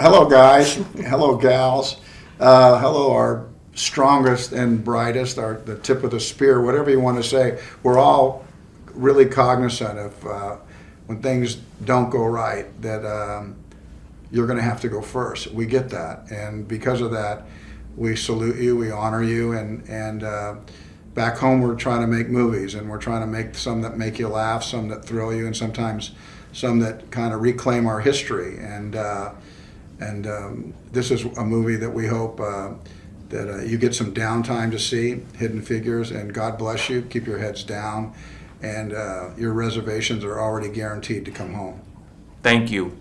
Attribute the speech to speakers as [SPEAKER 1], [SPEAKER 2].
[SPEAKER 1] hello, guys. hello, gals. Uh, hello, our strongest and brightest, our the tip of the spear, whatever you want to say. We're all really cognizant of uh, when things don't go right that um, you're going to have to go first. We get that, and because of that, we salute you, we honor you, and and. Uh, back home we're trying to make movies and we're trying to make some that make you laugh some that thrill you and sometimes some that kind of reclaim our history and uh, and um, this is a movie that we hope uh, that uh, you get some downtime to see hidden figures and god bless you. Keep your heads down. And uh, your reservations are already guaranteed to come home.
[SPEAKER 2] Thank you.